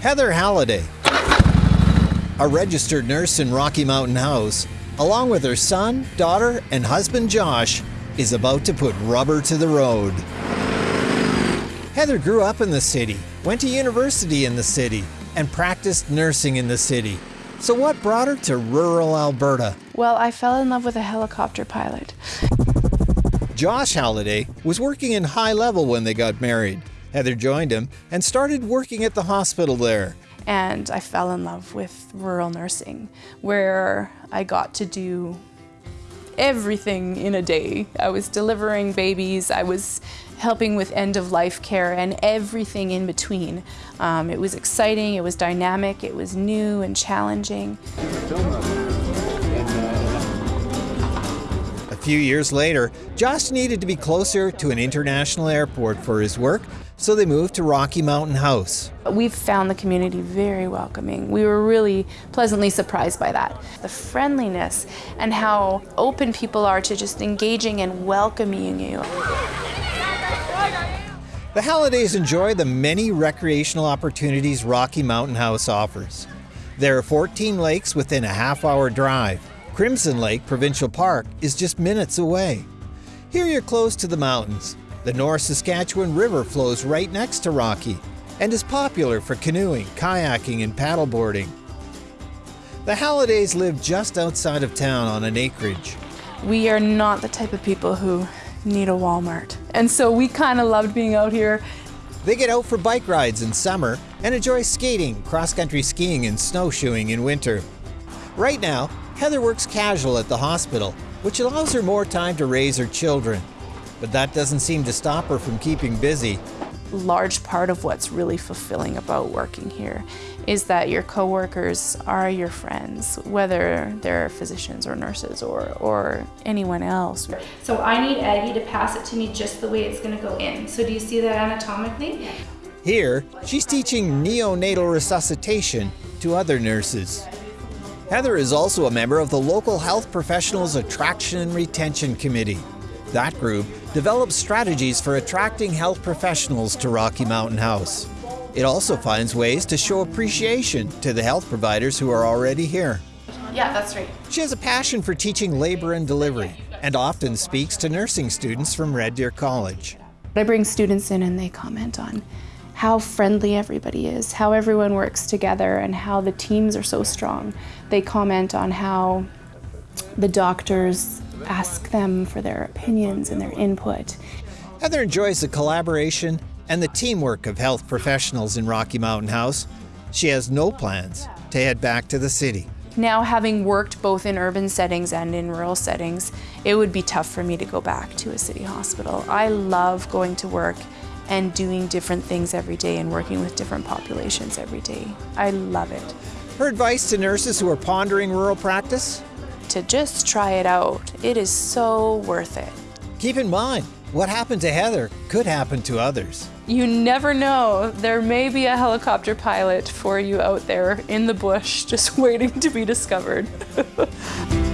Heather Halliday, a registered nurse in Rocky Mountain House, along with her son, daughter, and husband Josh, is about to put rubber to the road. Heather grew up in the city, went to university in the city, and practiced nursing in the city. So, what brought her to rural Alberta? Well, I fell in love with a helicopter pilot. Josh Halliday was working in High Level when they got married. Heather joined him and started working at the hospital there. And I fell in love with rural nursing, where I got to do everything in a day. I was delivering babies, I was helping with end of life care, and everything in between. Um, it was exciting, it was dynamic, it was new and challenging. Few years later, Josh needed to be closer to an international airport for his work, so they moved to Rocky Mountain House. We've found the community very welcoming. We were really pleasantly surprised by that. The friendliness and how open people are to just engaging and welcoming you. The Hallidays enjoy the many recreational opportunities Rocky Mountain House offers. There are 14 lakes within a half hour drive. Crimson Lake Provincial Park is just minutes away. Here you're close to the mountains. The North Saskatchewan River flows right next to Rocky and is popular for canoeing, kayaking, and paddleboarding. The Hallidays live just outside of town on an acreage. We are not the type of people who need a Walmart. And so we kind of loved being out here. They get out for bike rides in summer and enjoy skating, cross country skiing, and snowshoeing in winter. Right now, Heather works casual at the hospital, which allows her more time to raise her children. But that doesn't seem to stop her from keeping busy. Large part of what's really fulfilling about working here is that your coworkers are your friends, whether they're physicians or nurses or, or anyone else. So I need Aggie to pass it to me just the way it's gonna go in. So do you see that anatomically? Here, she's teaching neonatal resuscitation to other nurses. Heather is also a member of the local Health Professionals Attraction and Retention Committee. That group develops strategies for attracting health professionals to Rocky Mountain House. It also finds ways to show appreciation to the health providers who are already here. Yeah, that's right. She has a passion for teaching labor and delivery and often speaks to nursing students from Red Deer College. I bring students in and they comment on how friendly everybody is, how everyone works together, and how the teams are so strong. They comment on how the doctors ask them for their opinions and their input. Heather enjoys the collaboration and the teamwork of health professionals in Rocky Mountain House. She has no plans to head back to the city. Now having worked both in urban settings and in rural settings, it would be tough for me to go back to a city hospital. I love going to work and doing different things every day and working with different populations every day. I love it. Her advice to nurses who are pondering rural practice? To just try it out. It is so worth it. Keep in mind, what happened to Heather could happen to others. You never know. There may be a helicopter pilot for you out there in the bush just waiting to be discovered.